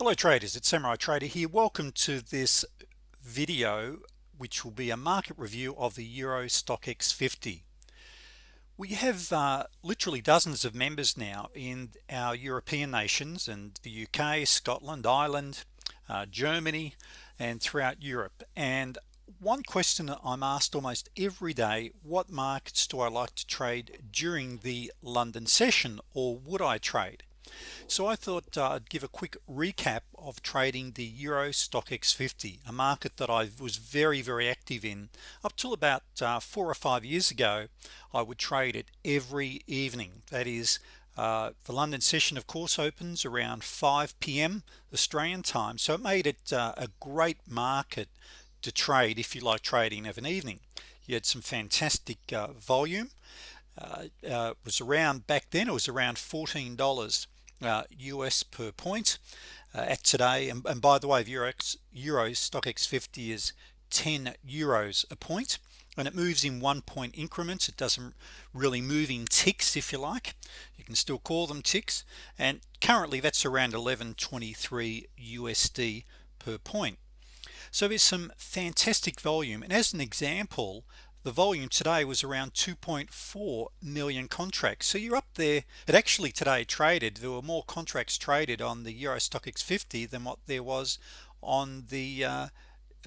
hello traders. It's Samurai Trader here. Welcome to this video which will be a market review of the Euro Stoxx 50 we have uh, literally dozens of members now in our European nations and the UK Scotland Ireland uh, Germany and throughout Europe. And one question that I'm asked almost every day what markets do I like to trade during the London session or would I trade so I thought uh, I'd give a quick recap of trading the Euro Stoxx 50 a market that I was very very active in. Up till about uh, four or five years ago I would trade it every evening. That is uh, the London session of course opens around 5 p.m. Australian time. So it made it uh, a great market to trade if you like trading of an evening. You had some fantastic uh, volume. Uh, uh, was around back then it was around $14 uh, US per point uh, at today. And, and, by the way the Euro, Euro Stoxx 50 is 10 euros a point and it moves in one point increments. It doesn't really move in ticks if you like. You can still call them ticks. And currently that's around 1123 USD per point. So there's some fantastic volume. And as an example the volume today was around 2.4 million contracts. So you're up there. It actually today traded there were more contracts traded on the Euro Stoxx 50 than what there was on the uh,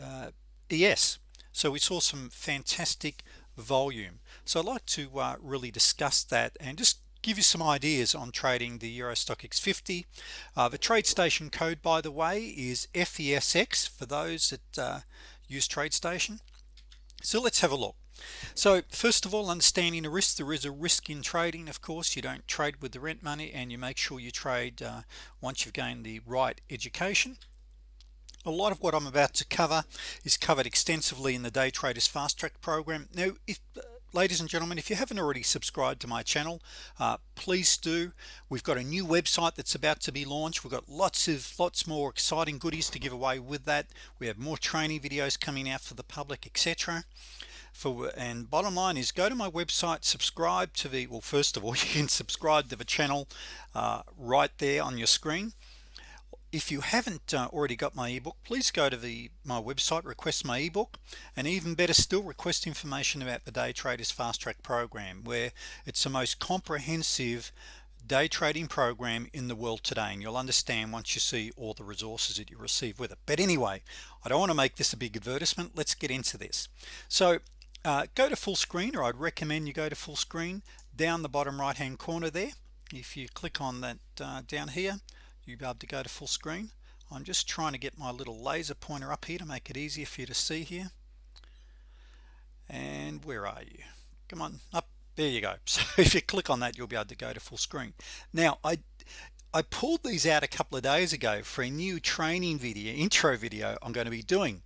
uh, ES so we saw some fantastic volume. So I'd like to uh, really discuss that and just give you some ideas on trading the Euro Stoxx 50 uh, the TradeStation code by the way is FESX for those that uh, use TradeStation so let's have a look so first of all understanding the risk there is a risk in trading of course. You don't trade with the rent money and you make sure you trade uh, once you've gained the right education. A lot of what I'm about to cover is covered extensively in the day traders fast track program. Now if uh, ladies and gentlemen if you haven't already subscribed to my channel uh, please do. We've got a new website that's about to be launched. We've got lots of lots more exciting goodies to give away with that. We have more training videos coming out for the public etc for and bottom line is go to my website subscribe to the well first of all you can subscribe to the channel uh, right there on your screen. If you haven't uh, already got my ebook please go to the my website request my ebook and even better still request information about the day traders fast track program where it's the most comprehensive day trading program in the world today and you'll understand once you see all the resources that you receive with it. But anyway I don't want to make this a big advertisement. Let's get into this. So uh, go to full screen or I'd recommend you go to full screen. Down the bottom right hand corner there if you click on that uh, down here you'll be able to go to full screen. I'm just trying to get my little laser pointer up here to make it easier for you to see here. And where are you? Come on up there you go. So if you click on that you'll be able to go to full screen. Now I I pulled these out a couple of days ago for a new training video intro video I'm going to be doing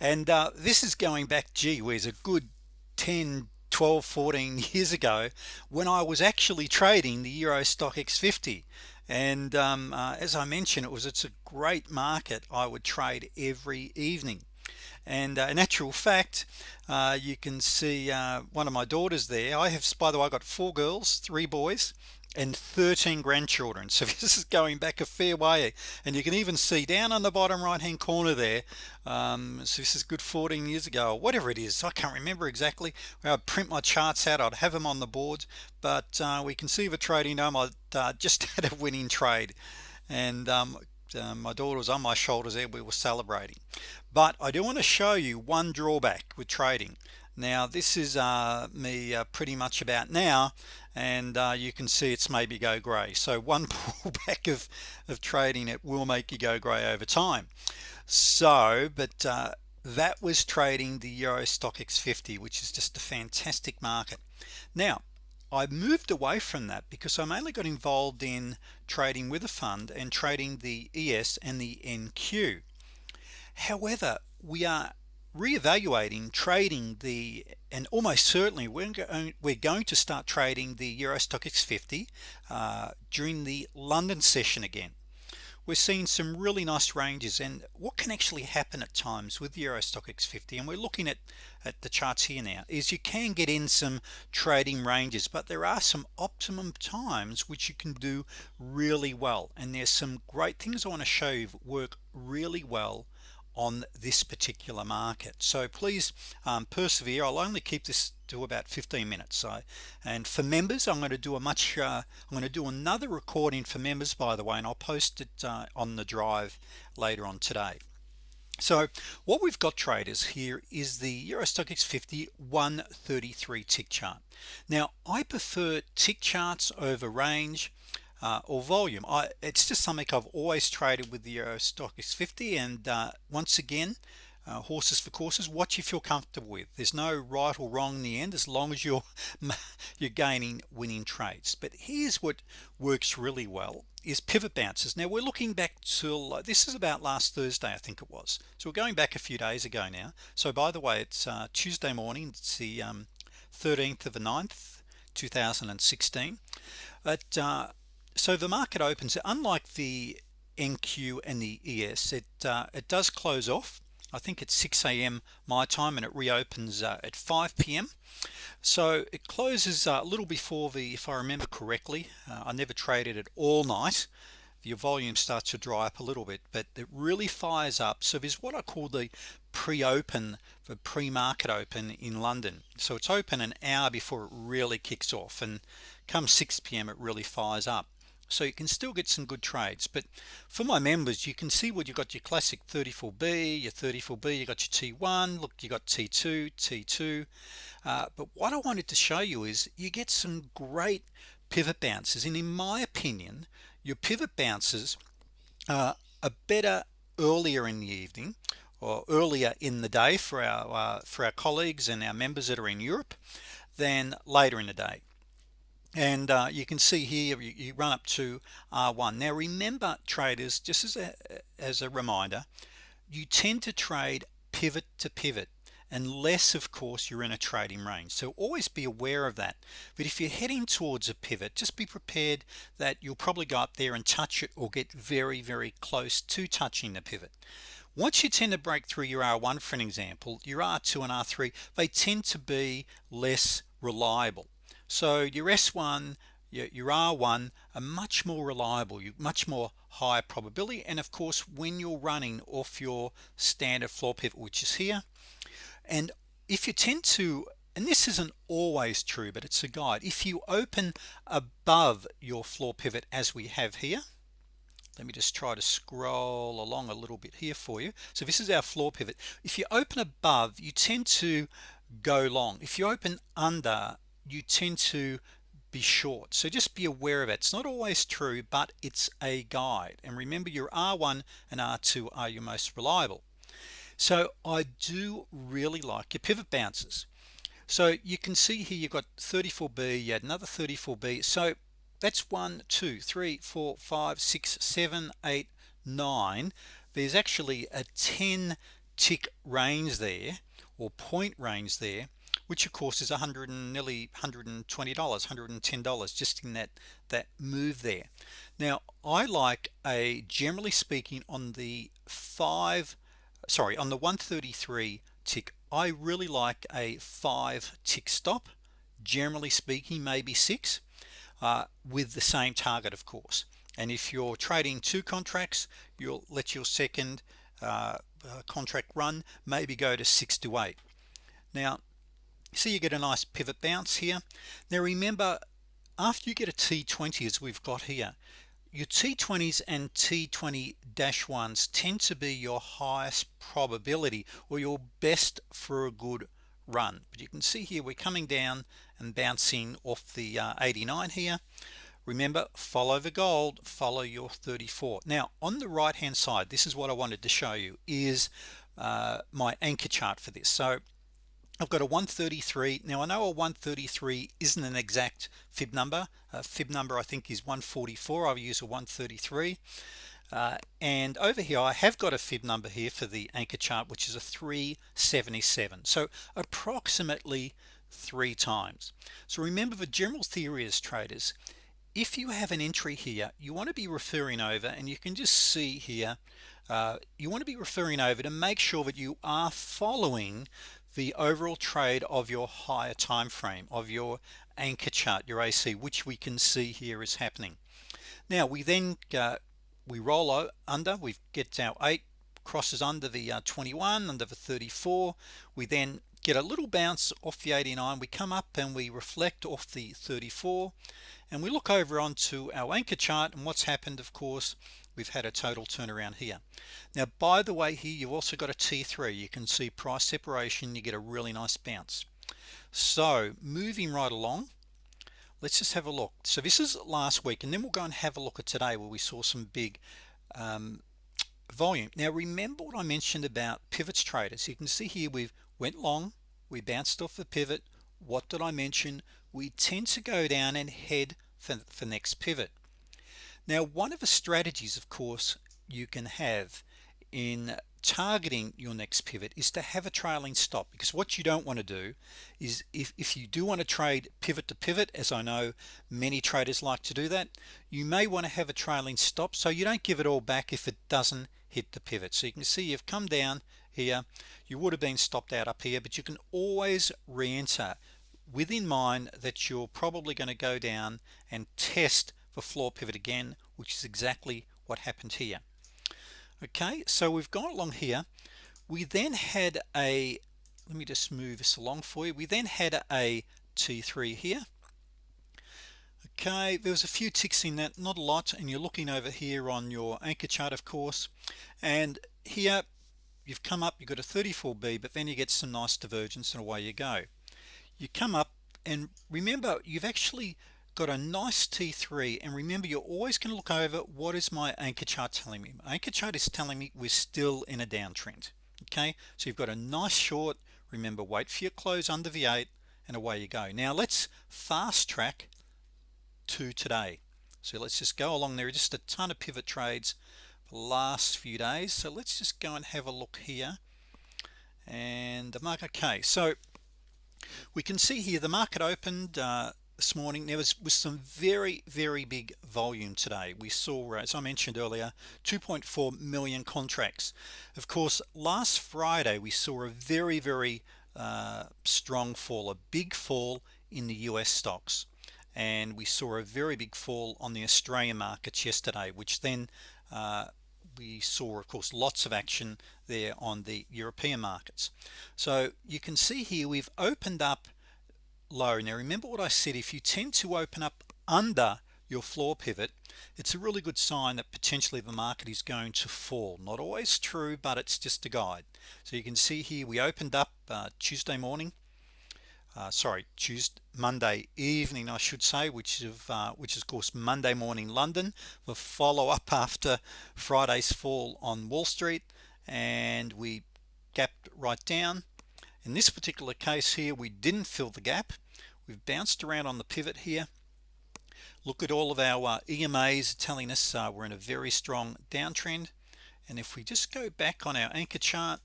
and uh, this is going back gee whiz a good 10 12 14 years ago when I was actually trading the Euro Stoxx 50 and um, uh, as I mentioned it was it's a great market I would trade every evening. And uh, in actual fact uh, you can see uh, one of my daughters there. I have by the way I got four girls three boys and 13 grandchildren. So this is going back a fair way. And you can even see down on the bottom right hand corner there um, so this is good 14 years ago or whatever it is. I can't remember exactly. I'd print my charts out. I'd have them on the board but uh, we can see the trading dome. I uh, just had a winning trade. And um, uh, my daughter was on my shoulders there. We were celebrating. But I do want to show you one drawback with trading. Now this is uh, me uh, pretty much about now and uh, you can see it's maybe go gray so one pullback of of trading it will make you go gray over time. So but uh, that was trading the Euro Stoxx 50 which is just a fantastic market. Now I moved away from that because I mainly got involved in trading with a fund and trading the ES and the NQ however we are reevaluating trading the and almost certainly we're going, we're going to start trading the Euro Stoxx 50 uh, during the London session again. We're seeing some really nice ranges and what can actually happen at times with the Euro Stoxx 50 and we're looking at at the charts here now is you can get in some trading ranges but there are some optimum times which you can do really well and there's some great things I want to show you work really well on this particular market. So please um, persevere. I'll only keep this to about 15 minutes so and for members I'm going to do a much uh, I'm going to do another recording for members by the way and I'll post it uh, on the drive later on today. So what we've got traders here is the Euro Stoxx 50 133 tick chart. Now I prefer tick charts over range uh, or volume. I it's just something I've always traded with the Euro Stoxx 50 and uh, once again uh, horses for courses what you feel comfortable with. There's no right or wrong in the end as long as you're you're gaining winning trades. But here's what works really well is pivot bounces. Now we're looking back till uh, this is about last Thursday I think it was. So we're going back a few days ago now. So by the way it's uh, Tuesday morning it's the um, 13th of the 9th 2016 but uh, so the market opens unlike the NQ and the ES it uh, it does close off I think it's 6 a.m. my time and it reopens uh, at 5 p.m. so it closes uh, a little before the if I remember correctly uh, I never traded it all night your volume starts to dry up a little bit but it really fires up so there's what I call the pre-open the pre-market open in London so it's open an hour before it really kicks off and come 6 p.m. it really fires up so you can still get some good trades but for my members you can see what you've got your classic 34b your 34b you got your t1 look you got t2 t2 uh, but what I wanted to show you is you get some great pivot bounces and in my opinion your pivot bounces uh, are better earlier in the evening or earlier in the day for our uh, for our colleagues and our members that are in Europe than later in the day and uh, you can see here you, you, run up to R1 now remember traders just as a as a reminder you tend to trade pivot to pivot unless of course you're in a trading range. So always be aware of that. But if you're heading towards a pivot just be prepared that you'll probably go up there and touch it or get very very close to touching the pivot. Once you tend to break through your R1 for an example your R2 and R3 they tend to be less reliable so your S1 your, your R1 are much more reliable you much more high probability and of course when you're running off your standard floor pivot which is here and if you tend to and this isn't always true but it's a guide if you open above your floor pivot as we have here let me just try to scroll along a little bit here for you. So this is our floor pivot. If you open above you tend to go long. If you open under you tend to be short. So just be aware of it. It's not always true but it's a guide. And remember your R1 and R2 are your most reliable. So I do really like your pivot bounces. So you can see here you've got 34b you had another 34b so that's one two three four five six seven eight nine. There's actually a 10 tick range there or point range there which of course is a hundred and nearly $120 $110 just in that that move there. Now I like a generally speaking on the five sorry on the 133 tick I really like a five tick stop generally speaking maybe six uh, with the same target of course. And if you're trading two contracts you'll let your second uh, uh, contract run maybe go to six to eight. Now see you get a nice pivot bounce here. Now remember after you get a t20 as we've got here your t20s and t20 dash ones tend to be your highest probability or your best for a good run. But you can see here we're coming down and bouncing off the uh, 89 here. Remember follow the gold follow your 34 now on the right hand side this is what I wanted to show you is uh, my anchor chart for this. So I've got a 133 now I know a 133 isn't an exact fib number. Uh, fib number I think is 144 I'll use a 133 uh, and over here I have got a fib number here for the anchor chart which is a 377 so approximately three times. So remember the general theory as traders if you have an entry here you want to be referring over and you can just see here uh, you want to be referring over to make sure that you are following the overall trade of your higher time frame of your anchor chart your AC which we can see here is happening. Now we then uh, we roll under we get our 8 crosses under the uh, 21 under the 34 we then get a little bounce off the 89 we come up and we reflect off the 34 and we look over onto our anchor chart and what's happened of course we've had a total turnaround here. Now by the way here you've also got a T3 you can see price separation. You get a really nice bounce. So moving right along let's just have a look. So this is last week and then we'll go and have a look at today where we saw some big um, volume. Now remember what I mentioned about pivots traders? You can see here we've went long we bounced off the pivot. What did I mention? We tend to go down and head for, for next pivot now one of the strategies of course you can have in targeting your next pivot is to have a trailing stop because what you don't want to do is if, if you do want to trade pivot to pivot as I know many traders like to do that you may want to have a trailing stop so you don't give it all back if it doesn't hit the pivot. So you can see you've come down here you would have been stopped out up here but you can always re-enter. Within mind that you're probably going to go down and test the floor pivot again which is exactly what happened here. Okay so we've gone along here. We then had a let me just move this along for you. We then had a T3 here. Okay there was a few ticks in that not a lot and you're looking over here on your anchor chart of course. And here you've come up you've got a 34b but then you get some nice divergence and away you go. You come up and remember you've actually got a nice T3 and remember you're always going to look over what is my anchor chart telling me. My anchor chart is telling me we're still in a downtrend okay? So you've got a nice short remember wait for your close under the 8 and away you go. Now let's fast track to today. So let's just go along there just a ton of pivot trades the last few days. So let's just go and have a look here. And the market okay so we can see here the market opened uh, this morning. There was, was some very very big volume today. We saw as I mentioned earlier 2.4 million contracts. Of course last Friday we saw a very very uh, strong fall a big fall in the US stocks. And we saw a very big fall on the Australian markets yesterday which then uh, we saw of course lots of action there on the European markets. So you can see here we've opened up low now remember what I said if you tend to open up under your floor pivot it's a really good sign that potentially the market is going to fall. Not always true but it's just a guide. So you can see here we opened up uh, Tuesday morning uh, sorry Tuesday Monday evening I should say which is uh, which is of course Monday morning London. The follow up after Friday's fall on Wall Street and we gapped right down in this particular case here we didn't fill the gap. We've bounced around on the pivot here. Look at all of our uh, EMAs telling us uh, we're in a very strong downtrend. And if we just go back on our anchor chart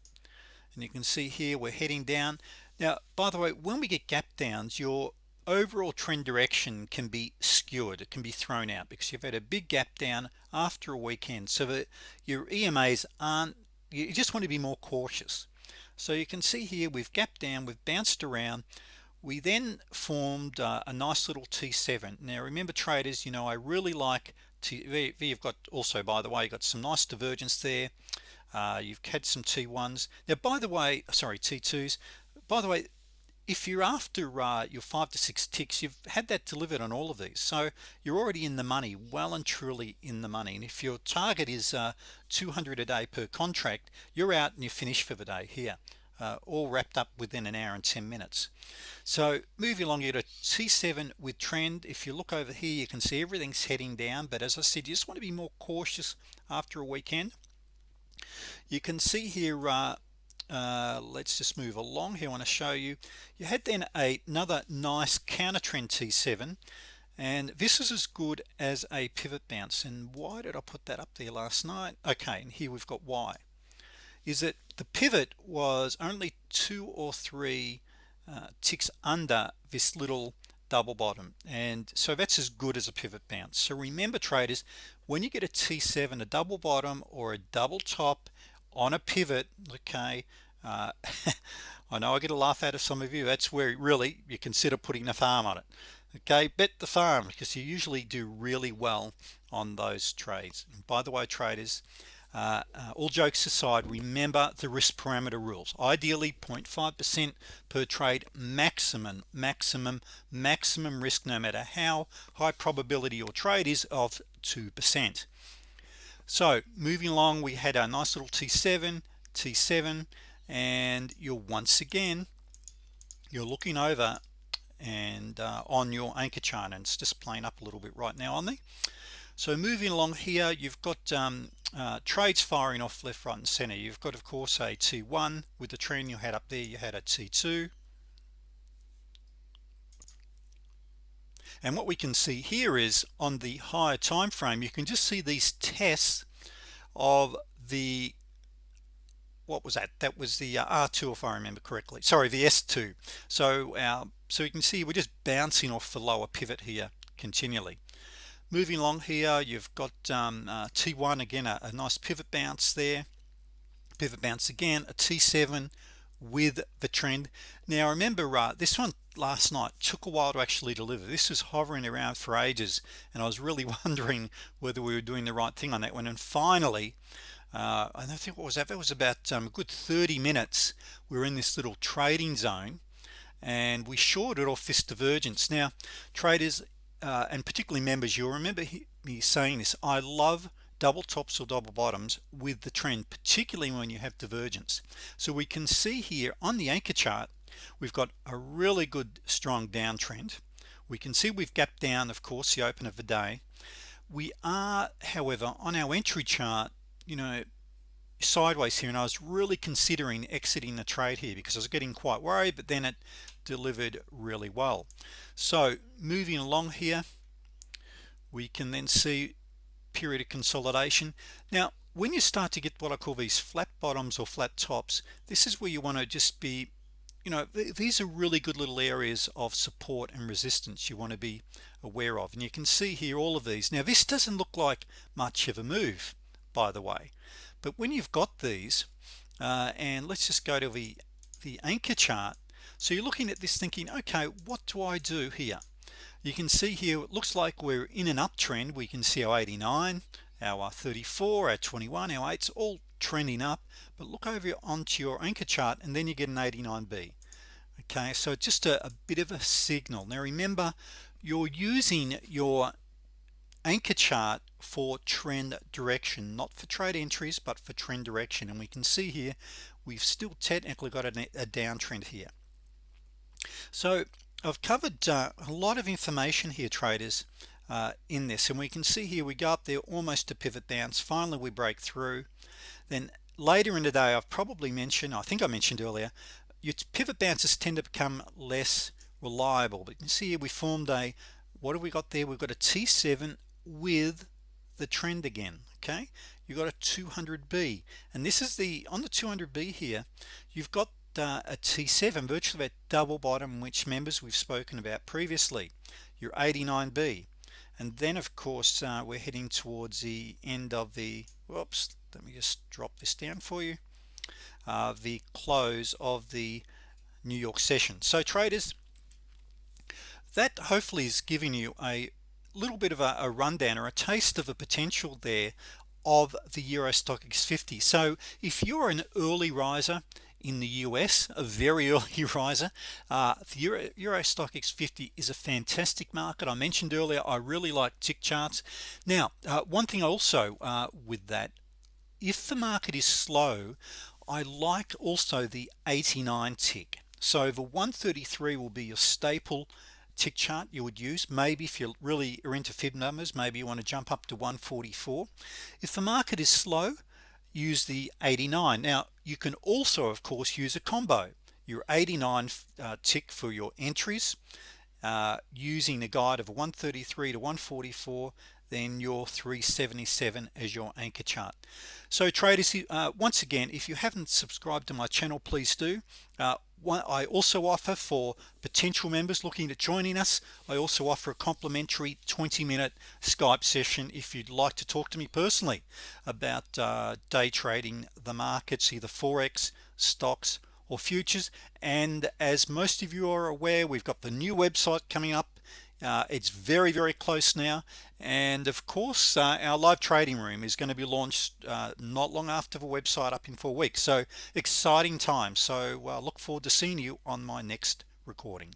and you can see here we're heading down. Now by the way when we get gap downs your overall trend direction can be skewed it can be thrown out because you've had a big gap down after a weekend. So that your EMAs aren't you just want to be more cautious so you can see here we've gapped down we've bounced around. We then formed uh, a nice little T7 now remember traders you know I really like T you've got also by the way you got some nice divergence there. Uh, you've had some T1s now by the way sorry T2s by the way if you're after uh, your five to six ticks you've had that delivered on all of these. So you're already in the money well and truly in the money. And if your target is uh, 200 a day per contract you're out and you're finished for the day here uh, all wrapped up within an hour and 10 minutes. So move along you to t7 with trend. If you look over here you can see everything's heading down. But as I said you just want to be more cautious after a weekend. You can see here uh, uh, let's just move along here. I want to show you. You had then a, another nice counter trend T7 and this is as good as a pivot bounce. And why did I put that up there last night? Okay and here we've got why. Is that the pivot was only two or three uh, ticks under this little double bottom. And so that's as good as a pivot bounce. So remember traders when you get a T7 a double bottom or a double top on a pivot okay uh, I know I get a laugh out of some of you. That's where really you consider putting the farm on it okay? Bet the farm because you usually do really well on those trades. And by the way traders uh, uh, all jokes aside remember the risk parameter rules. Ideally 0.5% per trade maximum maximum maximum risk no matter how high probability your trade is of 2% so moving along we had our nice little T7 T7 and you're once again you're looking over and uh, on your anchor chart and it's just playing up a little bit right now on there so moving along here you've got um, uh, trades firing off left right and center. You've got of course a t1 with the trend you had up there. You had a t2 and what we can see here is on the higher time frame you can just see these tests of the what was that? That was the uh, R2 if I remember correctly. Sorry the S2 so our so you can see we're just bouncing off the lower pivot here continually. Moving along here you've got um, uh, T1 again a, a, nice pivot bounce there. Pivot bounce again a T7 with the trend. Now remember uh, this one last night took a while to actually deliver. This was hovering around for ages and I was really wondering whether we were doing the right thing on that one. And finally uh, I don't think what was that? It was about um, a good 30 minutes we are in this little trading zone and we shorted off this divergence. Now traders uh, and particularly members you'll remember me saying this I love double tops or double bottoms with the trend particularly when you have divergence. So we can see here on the anchor chart we've got a really good strong downtrend. We can see we've gapped down of course the open of the day. We are however on our entry chart you know sideways here and I was really considering exiting the trade here because I was getting quite worried but then it delivered really well. So moving along here we can then see period of consolidation. Now when you start to get what I call these flat bottoms or flat tops this is where you want to just be you know these are really good little areas of support and resistance you want to be aware of. And you can see here all of these. Now this doesn't look like much of a move by the way. But when you've got these uh, and let's just go to the the anchor chart. So you're looking at this thinking okay what do I do here you can see here it looks like we're in an uptrend. We can see our 89 our 34 our 21 our 8's all trending up. But look over onto your anchor chart and then you get an 89b okay so just a, a bit of a signal. Now remember you're using your anchor chart for trend direction not for trade entries but for trend direction. And we can see here we've still technically got a, a downtrend here. So I've covered uh, a lot of information here traders uh, in this and we can see here we go up there almost to pivot bounce finally we break through. Then later in the day I've probably mentioned I think I mentioned earlier your pivot bounces tend to become less reliable. But you can see here we formed a what have we got there? We've got a T7 with the trend again okay? You got a 200b and this is the on the 200b here you've got uh, a T7 virtually about double bottom which members we've spoken about previously. Your 89b and then of course uh, we're heading towards the end of the whoops let me just drop this down for you uh, the close of the New York session. So traders that hopefully is giving you a little bit of a, a rundown or a taste of the potential there of the Euro Stoxx 50 so if you're an early riser in the US a very early riser. Uh, the Euro, Euro Stoxx 50 is a fantastic market. I mentioned earlier I really like tick charts. Now uh, one thing also uh, with that if the market is slow I like also the 89 tick. So the 133 will be your staple tick chart you would use. Maybe if you really are into fib numbers maybe you want to jump up to 144 if the market is slow use the 89 now you can also of course use a combo. Your 89 uh, tick for your entries uh, using a guide of 133 to 144 then your 377 as your anchor chart. So traders uh, once again if you haven't subscribed to my channel please do. Uh, I also offer for potential members looking at joining us I also offer a complimentary 20-minute Skype session if you'd like to talk to me personally about uh, day trading the markets either forex stocks or futures. And as most of you are aware we've got the new website coming up uh, it's very very close now. And of course uh, our live trading room is going to be launched uh, not long after the website up in four weeks. So exciting time so uh, look forward to seeing you on my next recording